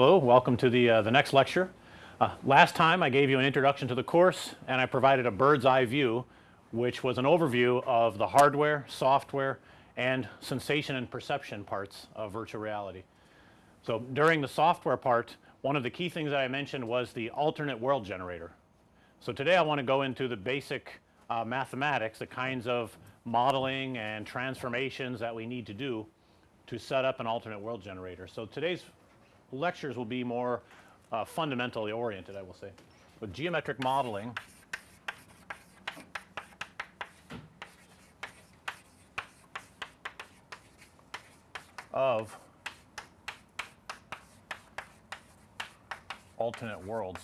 Hello, welcome to the, uh, the next lecture. Uh, last time I gave you an introduction to the course and I provided a bird's eye view which was an overview of the hardware, software and sensation and perception parts of virtual reality. So, during the software part one of the key things that I mentioned was the alternate world generator. So, today I want to go into the basic uh, mathematics, the kinds of modeling and transformations that we need to do to set up an alternate world generator. So, today's lectures will be more uh, fundamentally oriented I will say. With geometric modeling of alternate worlds.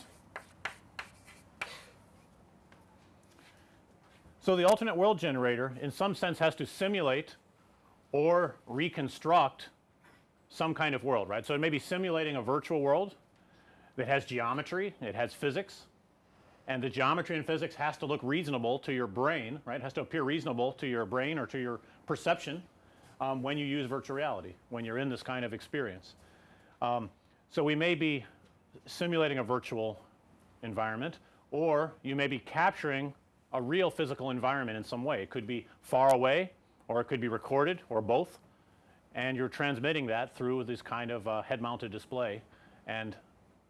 So, the alternate world generator in some sense has to simulate or reconstruct some kind of world right. So, it may be simulating a virtual world that has geometry, it has physics and the geometry and physics has to look reasonable to your brain right, it has to appear reasonable to your brain or to your perception um, when you use virtual reality, when you're in this kind of experience. Um, so, we may be simulating a virtual environment or you may be capturing a real physical environment in some way. It could be far away or it could be recorded or both and you're transmitting that through this kind of uh, head mounted display and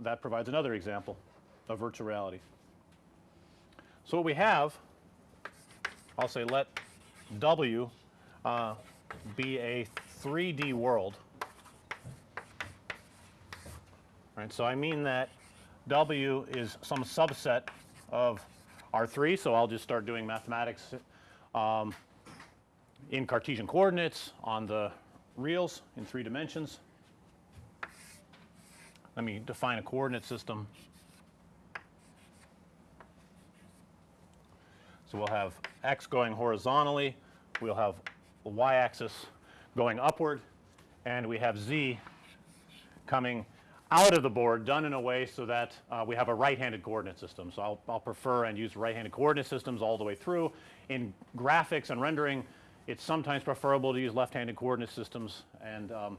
that provides another example of virtual reality. So, what we have I'll say let W uh, be a 3D world right. So, I mean that W is some subset of R 3. So, I'll just start doing mathematics um, in Cartesian coordinates on the reals in 3 dimensions. Let me define a coordinate system. So, we'll have x going horizontally, we'll have the y axis going upward and we have z coming out of the board done in a way so that uh, we have a right handed coordinate system. So, I'll, I'll prefer and use right handed coordinate systems all the way through. In graphics and rendering it's sometimes preferable to use left handed coordinate systems and um,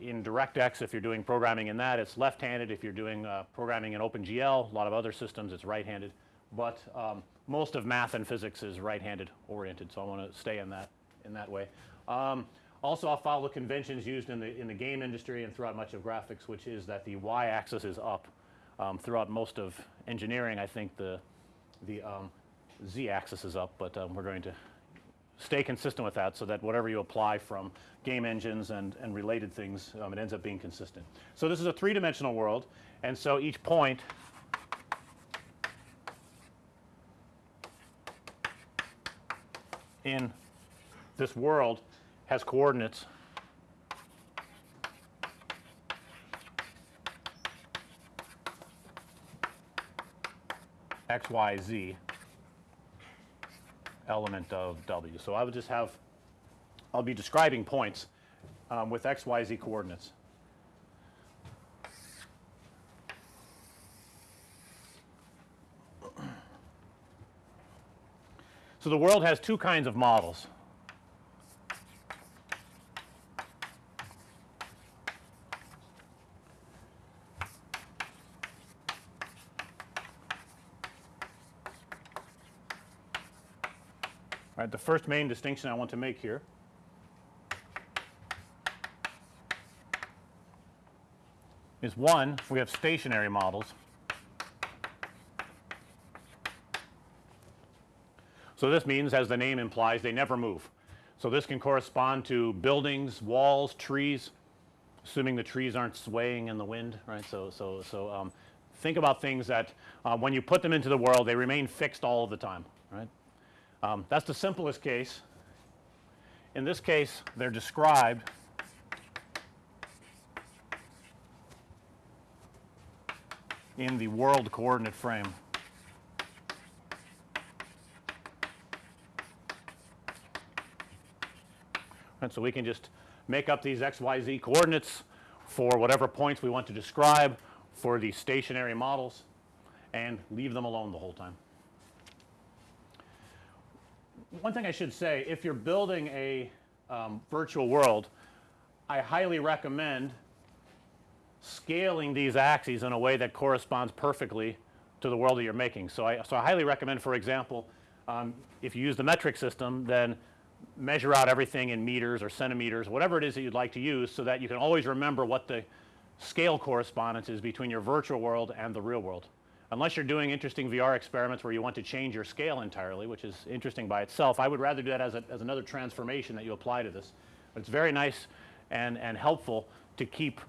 in DirectX if you're doing programming in that it's left handed if you're doing uh, programming in OpenGL a lot of other systems it's right handed, but um, most of math and physics is right handed oriented. So, I want to stay in that in that way. Um, also I'll follow conventions used in the in the game industry and throughout much of graphics which is that the y axis is up um, throughout most of engineering I think the the um, z axis is up, but um, we're going to stay consistent with that so that whatever you apply from game engines and, and related things um, it ends up being consistent. So, this is a 3 dimensional world and so each point in this world has coordinates x, y, z element of W. So, I would just have I'll be describing points um, with x, y, z coordinates. So, the world has two kinds of models. Right, the first main distinction I want to make here is one, we have stationary models. So, this means as the name implies they never move. So, this can correspond to buildings, walls, trees assuming the trees aren't swaying in the wind right. So, so, so um, think about things that uh, when you put them into the world they remain fixed all of the time. Um, that's the simplest case. In this case they're described in the world coordinate frame. And so we can just make up these x, y, z coordinates for whatever points we want to describe for the stationary models and leave them alone the whole time. One thing I should say if you're building a um, virtual world I highly recommend scaling these axes in a way that corresponds perfectly to the world that you're making. So, I, so I highly recommend for example, um, if you use the metric system then measure out everything in meters or centimeters whatever it is that you'd like to use so that you can always remember what the scale correspondence is between your virtual world and the real world. Unless you're doing interesting VR experiments where you want to change your scale entirely which is interesting by itself. I would rather do that as, a, as another transformation that you apply to this. But it's very nice and, and helpful to keep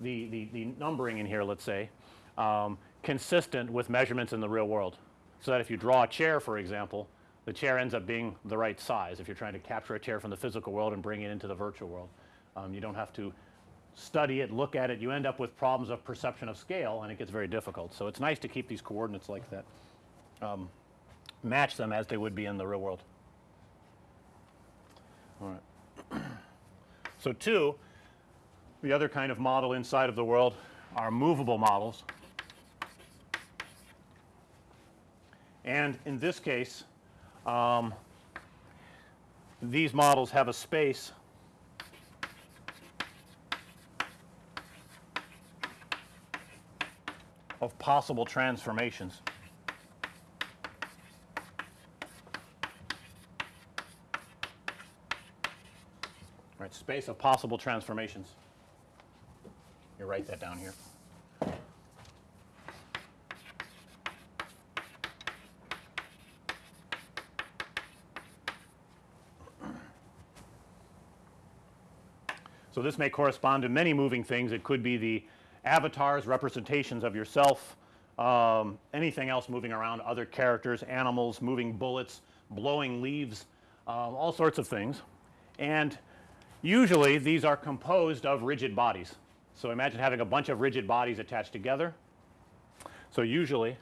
the, the, the numbering in here let's say um, consistent with measurements in the real world. So that if you draw a chair for example, the chair ends up being the right size if you're trying to capture a chair from the physical world and bring it into the virtual world. Um, you don't have to study it, look at it, you end up with problems of perception of scale and it gets very difficult. So, it's nice to keep these coordinates like that, um, match them as they would be in the real world. All right. So, 2, the other kind of model inside of the world are movable models. And in this case, um, these models have a space of possible transformations. Right, space of possible transformations. You write that down here. So, this may correspond to many moving things. It could be the avatars, representations of yourself, um, anything else moving around, other characters, animals, moving bullets, blowing leaves, uh, all sorts of things. And usually these are composed of rigid bodies. So, imagine having a bunch of rigid bodies attached together. So, usually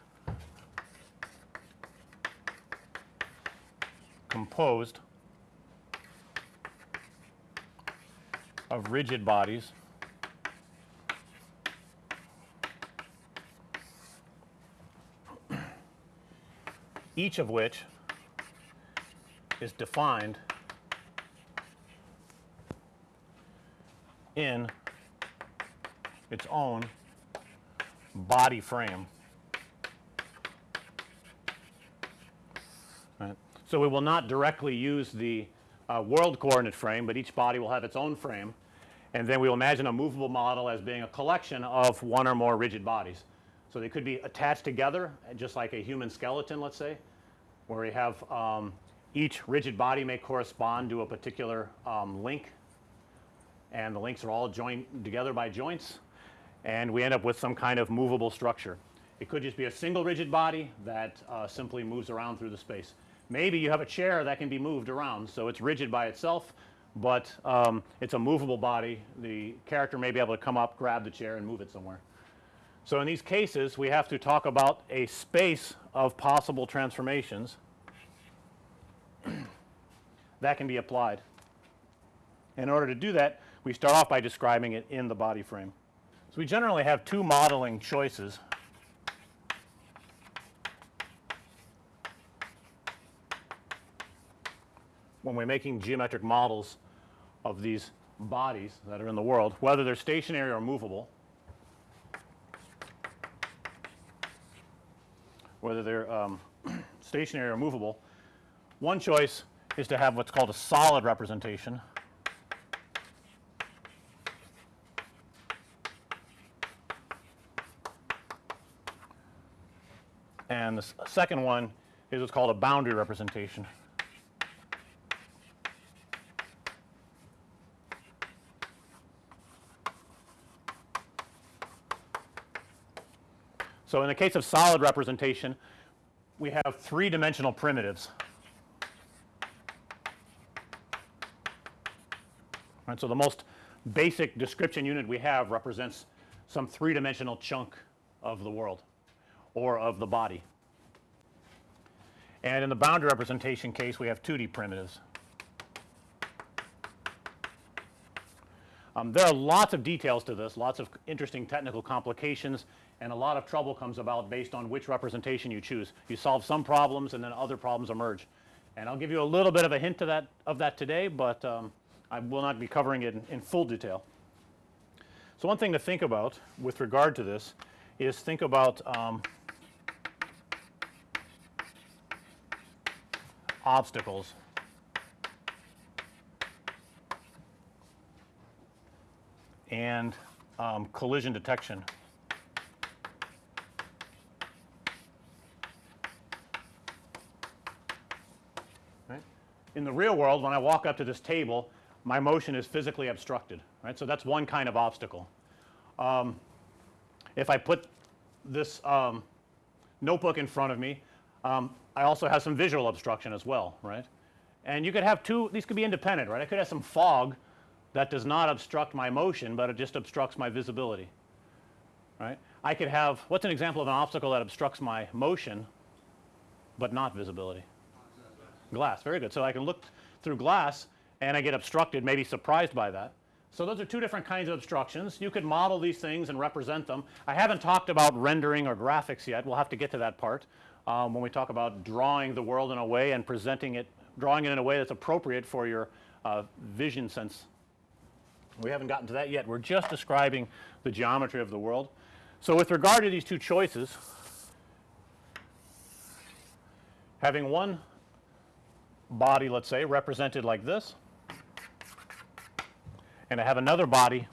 composed of rigid bodies each of which is defined in its own body frame. Right. So, we will not directly use the uh, world coordinate frame, but each body will have its own frame and then we will imagine a movable model as being a collection of one or more rigid bodies. So, they could be attached together just like a human skeleton let's say, where we have um, each rigid body may correspond to a particular um, link and the links are all joined together by joints and we end up with some kind of movable structure. It could just be a single rigid body that uh, simply moves around through the space. Maybe you have a chair that can be moved around. So, it's rigid by itself, but um, it's a movable body. The character may be able to come up, grab the chair and move it somewhere. So, in these cases we have to talk about a space of possible transformations that can be applied. In order to do that we start off by describing it in the body frame. So, we generally have two modeling choices. when we're making geometric models of these bodies that are in the world, whether they're stationary or movable. Whether they're um, stationary or movable. One choice is to have what's called a solid representation. And the second one is what's called a boundary representation. So, in the case of solid representation, we have three dimensional primitives. Right, so, the most basic description unit we have represents some three dimensional chunk of the world or of the body. And in the boundary representation case we have 2D primitives. Um, there are lots of details to this, lots of interesting technical complications and a lot of trouble comes about based on which representation you choose. You solve some problems and then other problems emerge. And I'll give you a little bit of a hint to that of that today, but um, I will not be covering it in, in full detail. So, one thing to think about with regard to this is think about um, obstacles. and um, collision detection. In the real world when I walk up to this table my motion is physically obstructed right. So, that's one kind of obstacle. Um, if I put this um, notebook in front of me um, I also have some visual obstruction as well right. And you could have two these could be independent right. I could have some fog that does not obstruct my motion, but it just obstructs my visibility right. I could have what's an example of an obstacle that obstructs my motion, but not visibility? Glass very good. So, I can look through glass and I get obstructed maybe surprised by that. So, those are two different kinds of obstructions. You could model these things and represent them. I haven't talked about rendering or graphics yet. We'll have to get to that part um, when we talk about drawing the world in a way and presenting it drawing it in a way that's appropriate for your uh, vision sense. We haven't gotten to that yet. We're just describing the geometry of the world. So, with regard to these two choices having one body let's say represented like this and I have another body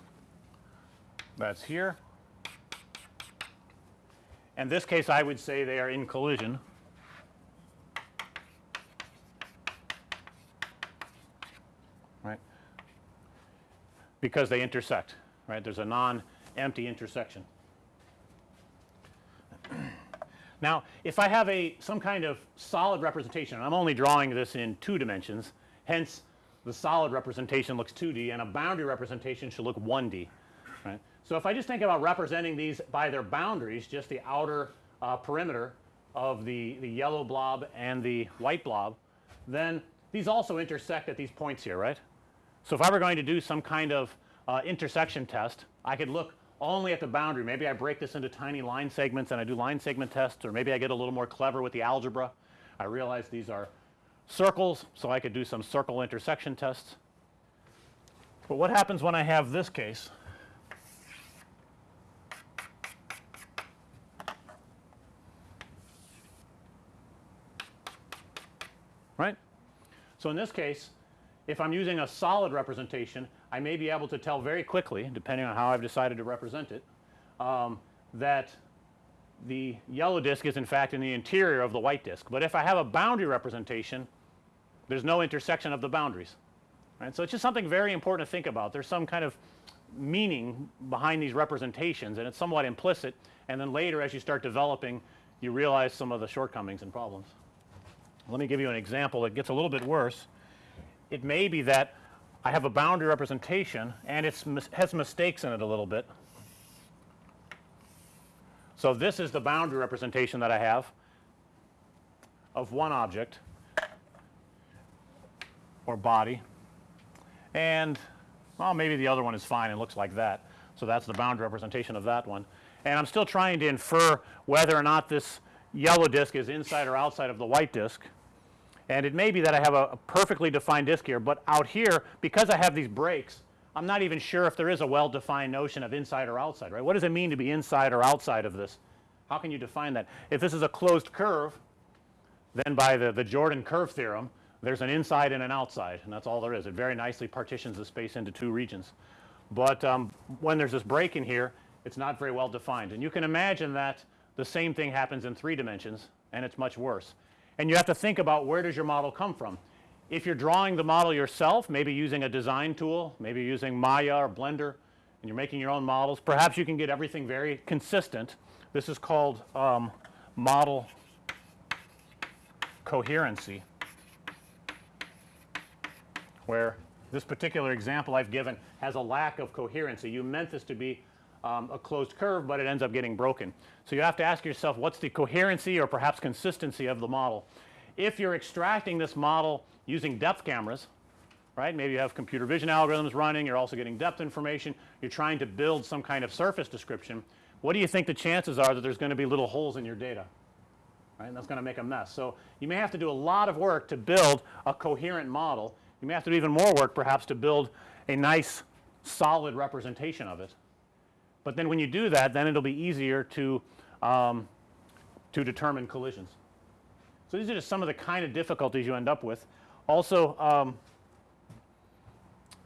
that's here. In this case I would say they are in collision. Right, because they intersect right. There's a non empty intersection. Now, if I have a some kind of solid representation I'm only drawing this in 2 dimensions hence the solid representation looks 2D and a boundary representation should look 1D right. So, if I just think about representing these by their boundaries just the outer uh, perimeter of the, the yellow blob and the white blob then these also intersect at these points here right. So, if I were going to do some kind of uh, intersection test I could look only at the boundary. Maybe I break this into tiny line segments and I do line segment tests or maybe I get a little more clever with the algebra. I realize these are circles, so I could do some circle intersection tests. But what happens when I have this case? Right? So, in this case if I'm using a solid representation I may be able to tell very quickly depending on how I've decided to represent it um, that the yellow disk is in fact in the interior of the white disk. But if I have a boundary representation there's no intersection of the boundaries right. So, it's just something very important to think about. There's some kind of meaning behind these representations and it's somewhat implicit and then later as you start developing you realize some of the shortcomings and problems. Let me give you an example that gets a little bit worse. It may be that I have a boundary representation and it has mistakes in it a little bit. So, this is the boundary representation that I have of one object or body and well maybe the other one is fine and looks like that. So, that's the boundary representation of that one and I'm still trying to infer whether or not this yellow disk is inside or outside of the white disk and it may be that I have a, a perfectly defined disk here, but out here because I have these breaks I'm not even sure if there is a well defined notion of inside or outside right. What does it mean to be inside or outside of this? How can you define that? If this is a closed curve then by the, the Jordan curve theorem there's an inside and an outside and that's all there is. It very nicely partitions the space into two regions. But um, when there's this break in here it's not very well defined and you can imagine that the same thing happens in 3 dimensions and it's much worse and you have to think about where does your model come from. If you're drawing the model yourself maybe using a design tool, maybe using Maya or Blender and you're making your own models perhaps you can get everything very consistent. This is called um, model coherency where this particular example I've given has a lack of coherency. You meant this to be um, a closed curve, but it ends up getting broken. So, you have to ask yourself what's the coherency or perhaps consistency of the model. If you're extracting this model using depth cameras right maybe you have computer vision algorithms running you're also getting depth information you're trying to build some kind of surface description what do you think the chances are that there's going to be little holes in your data right and that's going to make a mess. So, you may have to do a lot of work to build a coherent model you may have to do even more work perhaps to build a nice solid representation of it but then when you do that then it'll be easier to um, to determine collisions. So these are just some of the kind of difficulties you end up with. Also, um,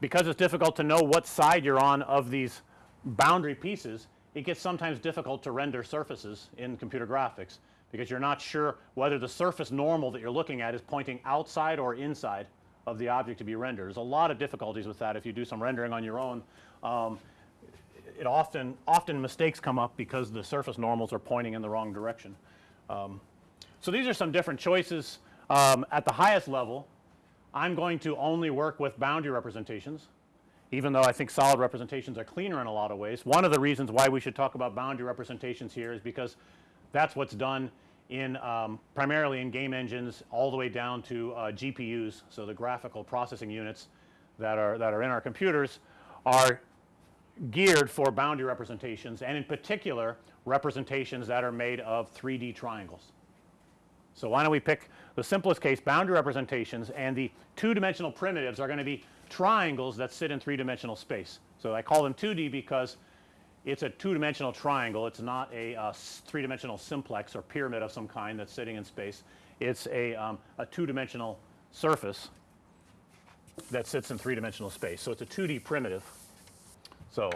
because it's difficult to know what side you're on of these boundary pieces, it gets sometimes difficult to render surfaces in computer graphics because you're not sure whether the surface normal that you're looking at is pointing outside or inside of the object to be rendered. There's a lot of difficulties with that if you do some rendering on your own. Um, it often often mistakes come up because the surface normals are pointing in the wrong direction. Um, so these are some different choices um, at the highest level. I'm going to only work with boundary representations even though I think solid representations are cleaner in a lot of ways. One of the reasons why we should talk about boundary representations here is because that's what's done in um, primarily in game engines all the way down to uh, GPUs. So, the graphical processing units that are that are in our computers are geared for boundary representations and in particular representations that are made of 3D triangles. So, why don't we pick the simplest case boundary representations and the two dimensional primitives are going to be triangles that sit in three dimensional space. So, I call them 2D because it's a two dimensional triangle. It's not a uh, three dimensional simplex or pyramid of some kind that's sitting in space. It's a, um, a two dimensional surface that sits in three dimensional space. So, it's a 2D primitive. So,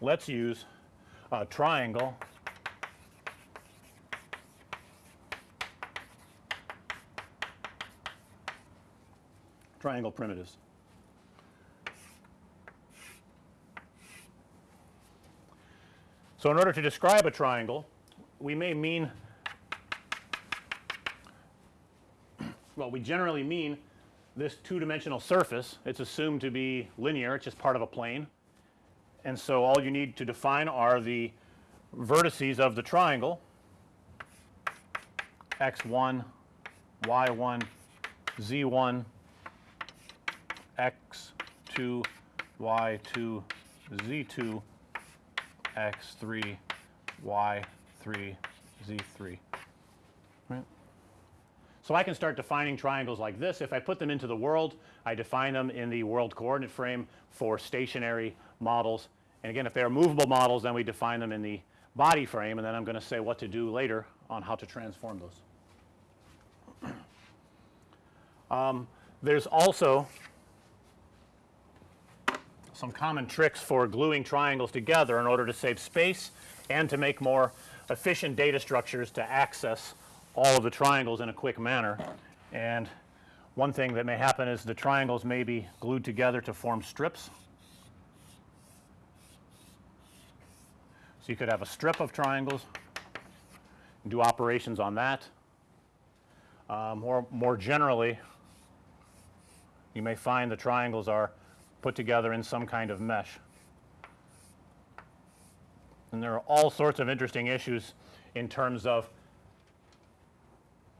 let's use a triangle triangle primitives. So, in order to describe a triangle, we may mean well, we generally mean this two-dimensional surface. It's assumed to be linear, it's just part of a plane. And so, all you need to define are the vertices of the triangle x1, y1, z1, x2, y2, z2, x3, y3, z3. Right? So, I can start defining triangles like this. If I put them into the world, I define them in the world coordinate frame for stationary models. And again, if they are movable models, then we define them in the body frame and then I'm going to say what to do later on how to transform those. Um, there's also some common tricks for gluing triangles together in order to save space and to make more efficient data structures to access all of the triangles in a quick manner. And one thing that may happen is the triangles may be glued together to form strips. So, you could have a strip of triangles and do operations on that. Uh, more, more generally, you may find the triangles are put together in some kind of mesh. And there are all sorts of interesting issues in terms of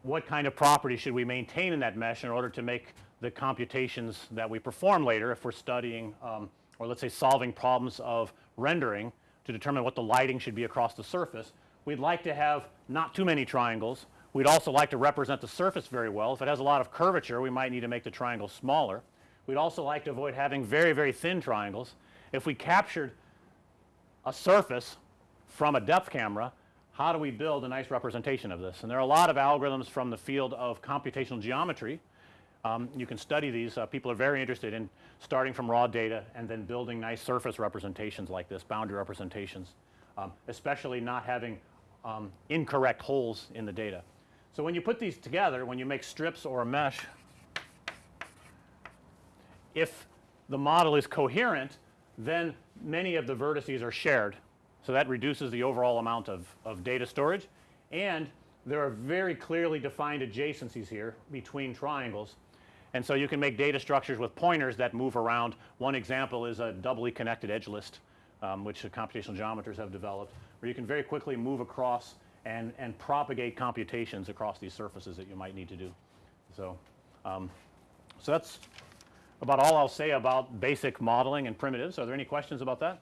what kind of property should we maintain in that mesh in order to make the computations that we perform later if we're studying um, or let's say solving problems of rendering to determine what the lighting should be across the surface. We'd like to have not too many triangles. We'd also like to represent the surface very well. If it has a lot of curvature, we might need to make the triangle smaller. We'd also like to avoid having very, very thin triangles. If we captured a surface from a depth camera, how do we build a nice representation of this? And there are a lot of algorithms from the field of computational geometry. Um, you can study these. Uh, people are very interested in starting from raw data and then building nice surface representations like this, boundary representations, um, especially not having um, incorrect holes in the data. So, when you put these together, when you make strips or a mesh, if the model is coherent, then many of the vertices are shared. So, that reduces the overall amount of, of data storage and there are very clearly defined adjacencies here between triangles. And so, you can make data structures with pointers that move around. One example is a doubly connected edge list, um, which computational geometers have developed, where you can very quickly move across and, and propagate computations across these surfaces that you might need to do. So, um, so that's about all I'll say about basic modeling and primitives. Are there any questions about that?